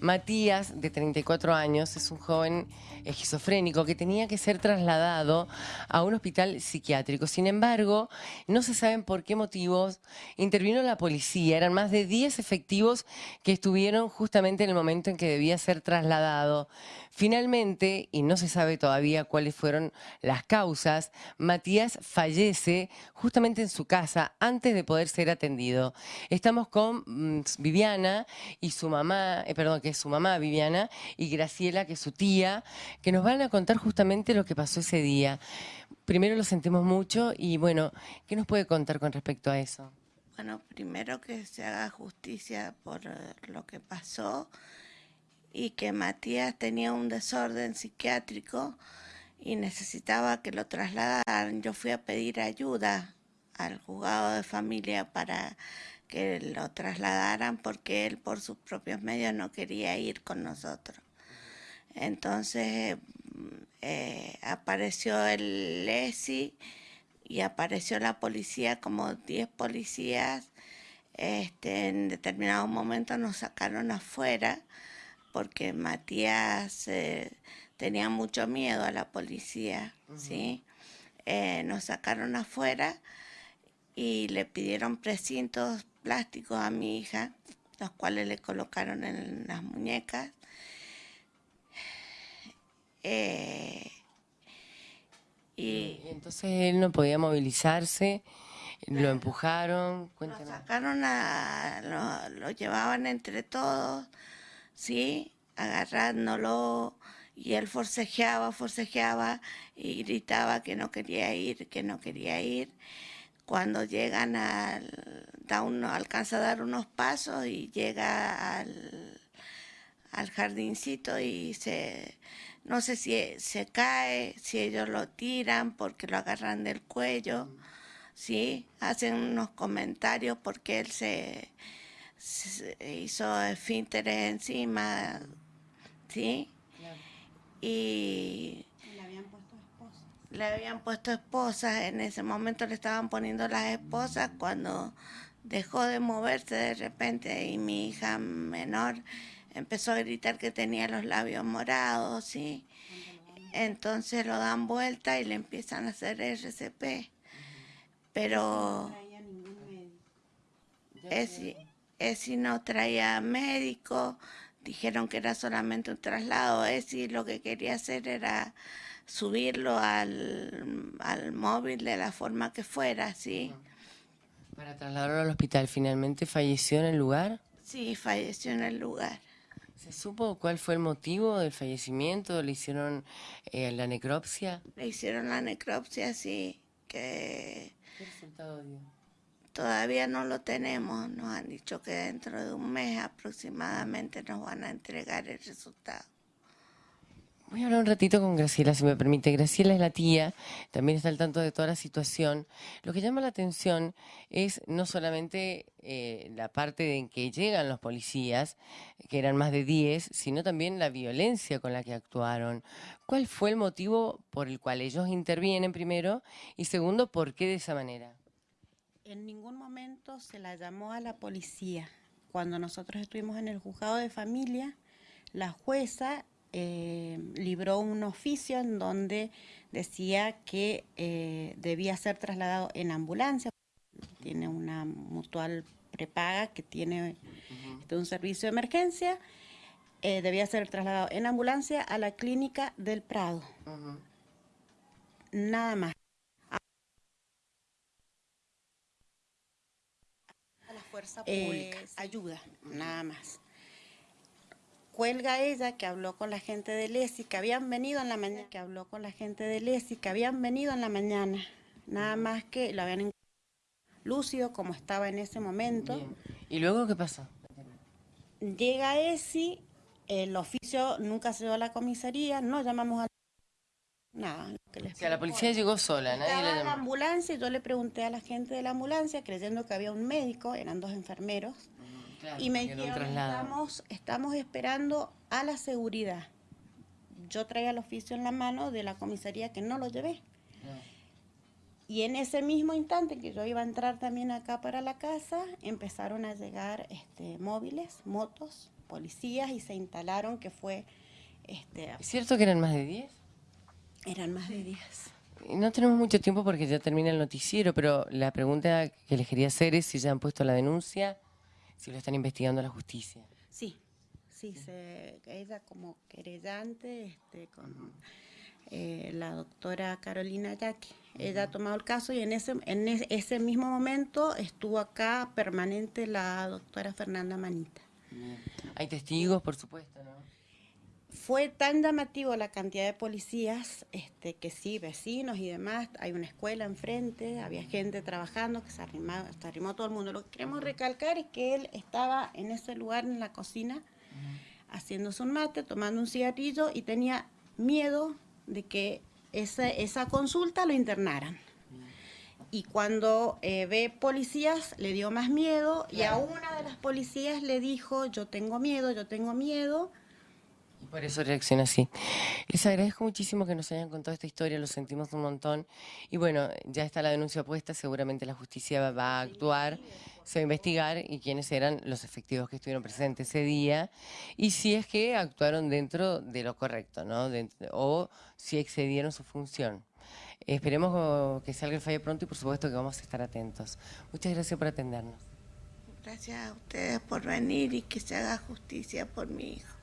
Matías, de 34 años, es un joven esquizofrénico que tenía que ser trasladado a un hospital psiquiátrico. Sin embargo, no se saben por qué motivos intervino la policía. Eran más de 10 efectivos que estuvieron justamente en el momento en que debía ser trasladado. Finalmente, y no se sabe todavía cuáles fueron las causas, Matías fallece justamente en su casa antes de poder ser atendido. Estamos con mm, Viviana y su mamá, eh, perdón, que es su mamá Viviana, y Graciela, que es su tía, que nos van a contar justamente lo que pasó ese día. Primero lo sentimos mucho y bueno, ¿qué nos puede contar con respecto a eso? Bueno, primero que se haga justicia por eh, lo que pasó y que Matías tenía un desorden psiquiátrico y necesitaba que lo trasladaran. Yo fui a pedir ayuda al juzgado de familia para que lo trasladaran porque él por sus propios medios no quería ir con nosotros. Entonces eh, apareció el ESI y apareció la policía, como 10 policías. Este, en determinado momento nos sacaron afuera porque Matías eh, tenía mucho miedo a la policía, ¿sí? Eh, nos sacaron afuera y le pidieron precintos plásticos a mi hija, los cuales le colocaron en las muñecas. Eh, y, entonces él no podía movilizarse, lo empujaron. Lo sacaron a, lo, llevaban entre todos, sí, agarrándolo y él forcejeaba, forcejeaba y gritaba que no quería ir, que no quería ir cuando llegan al, da uno, alcanza a dar unos pasos y llega al, al jardincito y se, no sé si se cae, si ellos lo tiran porque lo agarran del cuello, ¿sí? Hacen unos comentarios porque él se, se hizo esfínteres encima, ¿sí? Y le habían puesto esposas, en ese momento le estaban poniendo las esposas cuando dejó de moverse de repente y mi hija menor empezó a gritar que tenía los labios morados, ¿sí? Entonces lo dan vuelta y le empiezan a hacer RCP. Pero ese, ese no traía médico, dijeron que era solamente un traslado, ese lo que quería hacer era subirlo al, al móvil de la forma que fuera, ¿sí? Para trasladarlo al hospital, ¿finalmente falleció en el lugar? Sí, falleció en el lugar. ¿Se supo cuál fue el motivo del fallecimiento? ¿Le hicieron eh, la necropsia? Le hicieron la necropsia, sí. Que ¿Qué resultado dio? Todavía no lo tenemos. Nos han dicho que dentro de un mes aproximadamente nos van a entregar el resultado. Voy a hablar un ratito con Graciela, si me permite. Graciela es la tía, también está al tanto de toda la situación. Lo que llama la atención es no solamente eh, la parte en que llegan los policías, que eran más de 10, sino también la violencia con la que actuaron. ¿Cuál fue el motivo por el cual ellos intervienen primero? Y segundo, ¿por qué de esa manera? En ningún momento se la llamó a la policía. Cuando nosotros estuvimos en el juzgado de familia, la jueza eh, libró un oficio en donde decía que eh, debía ser trasladado en ambulancia. Tiene una mutual prepaga que tiene este, un servicio de emergencia. Eh, debía ser trasladado en ambulancia a la clínica del Prado. Nada más. A la fuerza pública. ayuda, nada más cuelga ella que habló con la gente de Lesi, que habían venido en la mañana, que habló con la gente de Lesi, que habían venido en la mañana, nada más que lo habían lúcido como estaba en ese momento. ¿Y luego qué pasó? Llega Esi, el oficio nunca se dio a la comisaría, no llamamos a nada. Que o sea, la policía llegó sola, nadie le llamó. la ambulancia, yo le pregunté a la gente de la ambulancia, creyendo que había un médico, eran dos enfermeros, y me dijeron, estamos, estamos esperando a la seguridad. Yo traía el oficio en la mano de la comisaría que no lo llevé. Y en ese mismo instante que yo iba a entrar también acá para la casa, empezaron a llegar este, móviles, motos, policías y se instalaron, que fue, este, ¿Es cierto que eran más de 10? eran más de 10. No tenemos mucho tiempo porque ya termina el noticiero, pero la pregunta que les quería hacer es si ya han puesto la denuncia, si lo están investigando la justicia. Sí, sí, se, ella como querellante este, con eh, la doctora Carolina Yaque. Ella ha tomado el caso y en ese, en es- ese mismo momento estuvo acá permanente la doctora Fernanda Manita. Hay testigos, por supuesto, ¿no? Fue tan llamativo la cantidad de policías, este, que sí, vecinos y demás, hay una escuela enfrente, había gente trabajando, que se, arrimaba- se arrimó todo el mundo. Lo que queremos recalcar es que él estaba en ese lugar en la cocina, haciéndose un mate, tomando un cigarrillo y tenía miedo de que esa, esa consulta lo internaran. Y cuando eh, ve policías le dio más miedo y a una de las policías le dijo, yo tengo miedo, yo tengo miedo. Por eso reacciona así. Les agradezco muchísimo que nos hayan contado esta historia, lo sentimos un montón. Y bueno, ya está la denuncia puesta, seguramente la justicia va, a actuar, se va a investigar y quiénes eran los efectivos que estuvieron presentes ese día y si es que actuaron dentro de lo correcto, ¿no? O si excedieron su función. Esperemos que salga el fallo pronto y por supuesto que vamos a estar atentos. Muchas gracias por atendernos. Gracias a ustedes por venir y que se haga justicia por mi hijo.